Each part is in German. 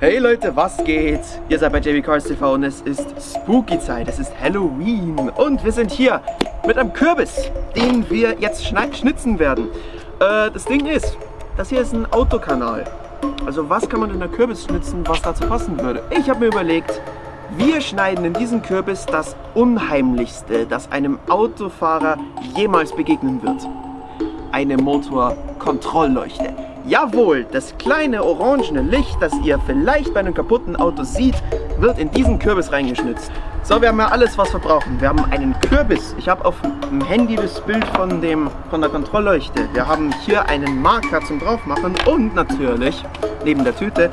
Hey Leute, was geht? Ihr seid bei JB Cars TV und es ist Spooky Zeit, es ist Halloween und wir sind hier mit einem Kürbis, den wir jetzt schnitzen werden. Äh, das Ding ist, das hier ist ein Autokanal. Also was kann man in der Kürbis schnitzen, was dazu passen würde? Ich habe mir überlegt, wir schneiden in diesem Kürbis das Unheimlichste, das einem Autofahrer jemals begegnen wird. Eine Motorkontrollleuchte. Jawohl, das kleine orangene Licht, das ihr vielleicht bei einem kaputten Auto seht, wird in diesen Kürbis reingeschnitzt. So, wir haben ja alles, was wir brauchen. Wir haben einen Kürbis. Ich habe auf dem Handy das Bild von, dem, von der Kontrollleuchte. Wir haben hier einen Marker zum draufmachen und natürlich, neben der Tüte,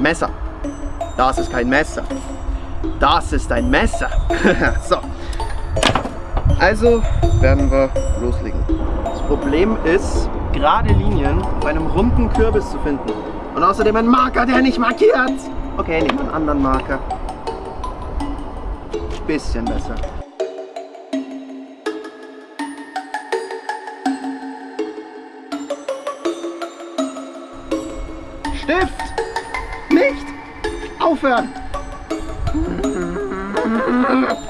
Messer. Das ist kein Messer. Das ist ein Messer. so. Also werden wir loslegen. Das Problem ist, gerade Linien auf einem runden Kürbis zu finden. Und außerdem ein Marker, der nicht markiert. Okay, nehmen wir einen anderen Marker. Bisschen besser. Stift! Nicht! Aufhören!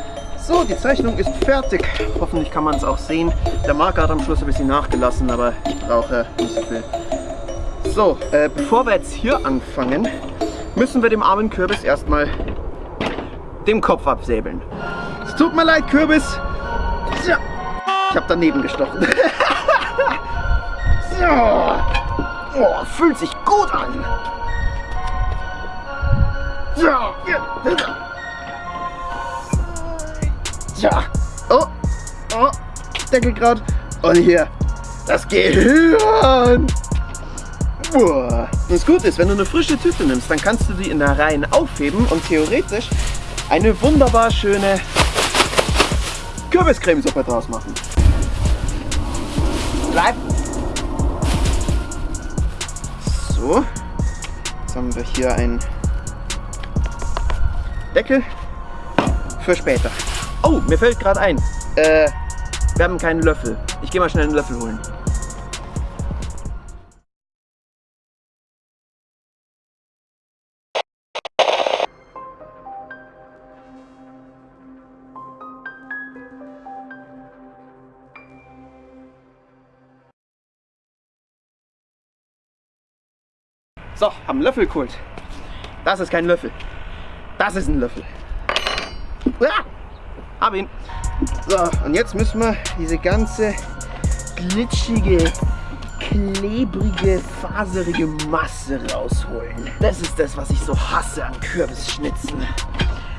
So, die Zeichnung ist fertig. Hoffentlich kann man es auch sehen. Der Marker hat am Schluss ein bisschen nachgelassen, aber ich brauche nicht so viel. So, äh, bevor wir jetzt hier anfangen, müssen wir dem armen Kürbis erstmal den Kopf absäbeln. Es tut mir leid, Kürbis. So. Ich habe daneben gestochen. so. Oh, fühlt sich gut an. So. Tja. Oh. Oh. Deckel gerade. Und hier. Das Gehirn. Boah. Das Gute ist, wenn du eine frische Tüte nimmst, dann kannst du die in der Reihe aufheben und theoretisch eine wunderbar schöne Kürbiscremesuppe draus machen. Bleib. So. Jetzt haben wir hier einen Deckel für später. Oh, mir fällt gerade ein. Äh, wir haben keinen Löffel. Ich gehe mal schnell einen Löffel holen. So, haben einen Löffel geholt. Das ist kein Löffel. Das ist ein Löffel. Ah! Hab ihn. So, und jetzt müssen wir diese ganze glitschige, klebrige, faserige Masse rausholen. Das ist das, was ich so hasse an Kürbisschnitzen.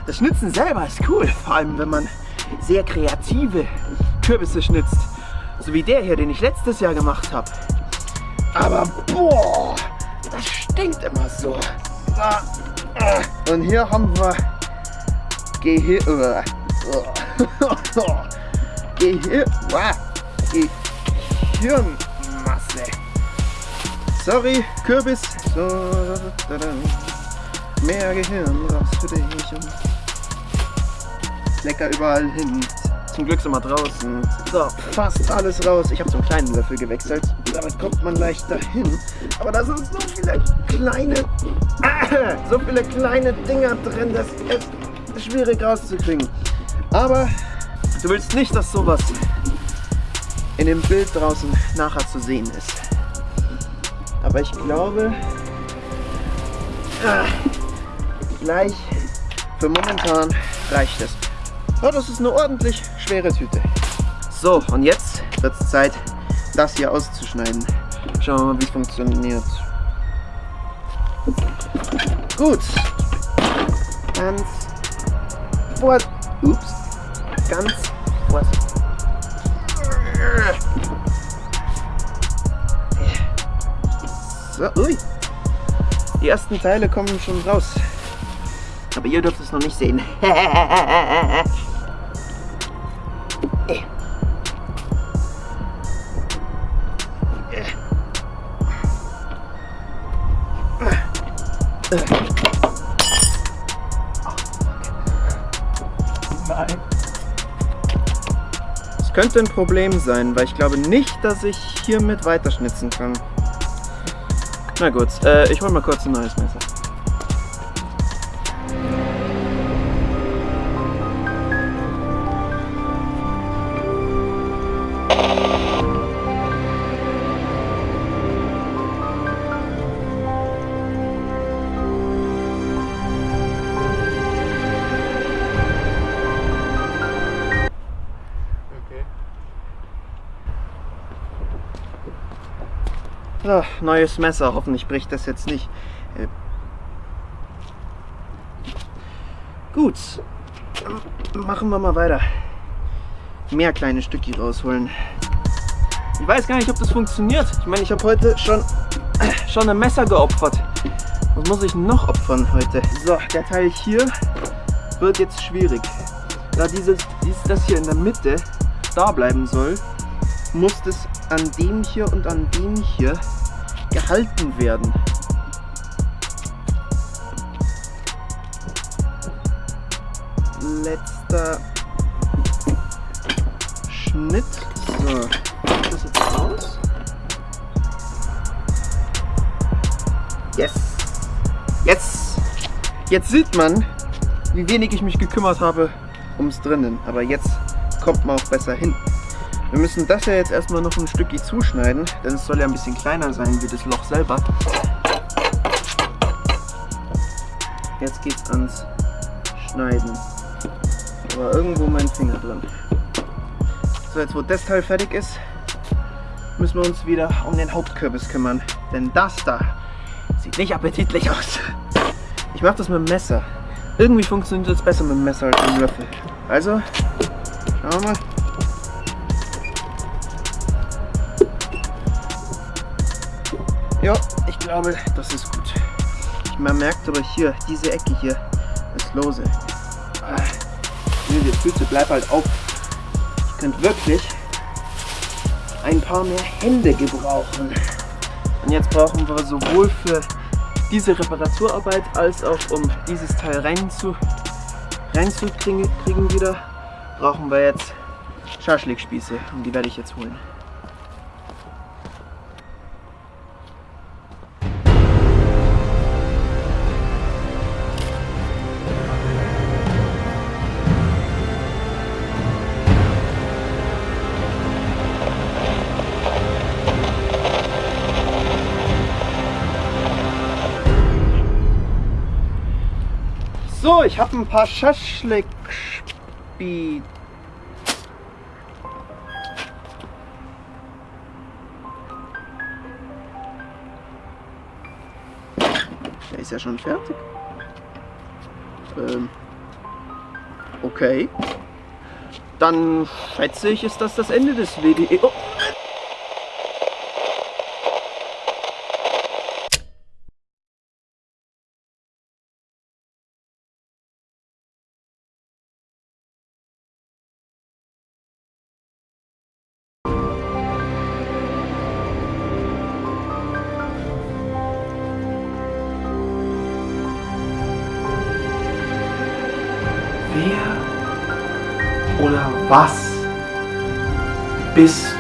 Das Schnitzen selber ist cool, vor allem wenn man sehr kreative Kürbisse schnitzt. So wie der hier, den ich letztes Jahr gemacht habe. Aber boah, das stinkt immer so. Und hier haben wir Gehirn. Gehir Gehirnmasse. Sorry, Kürbis. So, mehr Gehirn raus für dich. Lecker überall hin. Zum Glück sind wir draußen. So, fast alles raus. Ich habe einen kleinen Löffel gewechselt. Damit kommt man leichter hin. Aber da sind so viele kleine, so viele kleine Dinger drin. Das ist schwierig rauszukriegen. Aber du willst nicht, dass sowas in dem Bild draußen nachher zu sehen ist. Aber ich glaube, ah, gleich für momentan reicht es. Oh, das ist eine ordentlich schwere Tüte. So, und jetzt wird es Zeit, das hier auszuschneiden. Schauen wir mal, wie es funktioniert. Gut. Ganz vor Ups. Ganz vorsichtig. So, ui. Die ersten Teile kommen schon raus. Aber ihr dürft es noch nicht sehen. Könnte ein Problem sein, weil ich glaube nicht, dass ich hiermit weiterschnitzen kann. Na gut, äh, ich hole mal kurz ein neues Messer. So, neues Messer. Hoffentlich bricht das jetzt nicht. Äh, Gut. Machen wir mal weiter. Mehr kleine Stückchen rausholen. Ich weiß gar nicht, ob das funktioniert. Ich meine, ich habe heute schon, schon ein Messer geopfert. Was muss ich noch opfern heute? So, der Teil hier wird jetzt schwierig. Da dieses, dieses, das hier in der Mitte da bleiben soll, muss das an dem hier und an dem hier gehalten werden. Letzter Schnitt. So, das jetzt raus. Yes! Jetzt! Jetzt sieht man, wie wenig ich mich gekümmert habe ums drinnen. Aber jetzt kommt man auch besser hin. Wir müssen das ja jetzt erstmal noch ein Stückchen zuschneiden, denn es soll ja ein bisschen kleiner sein wie das Loch selber. Jetzt geht's ans Schneiden. Aber irgendwo mein Finger drin. So, jetzt wo das Teil fertig ist, müssen wir uns wieder um den Hauptkürbis kümmern. Denn das da sieht nicht appetitlich aus. Ich mache das mit dem Messer. Irgendwie funktioniert das besser mit dem Messer als mit dem Löffel. Also, schauen wir mal. Ja, ich glaube, das ist gut. Man merkt aber hier, diese Ecke hier ist lose. Ah, die Füße, bleib halt auf. Ich könnte wirklich ein paar mehr Hände gebrauchen. Und jetzt brauchen wir sowohl für diese Reparaturarbeit als auch um dieses Teil reinzu, reinzukriegen kriegen wieder, brauchen wir jetzt Schaschlikspieße und die werde ich jetzt holen. So, ich habe ein paar Schaschlik Speed. Der ist ja schon fertig. Ähm, okay. Dann schätze ich, ist das das Ende des WDE. Oh. Was bist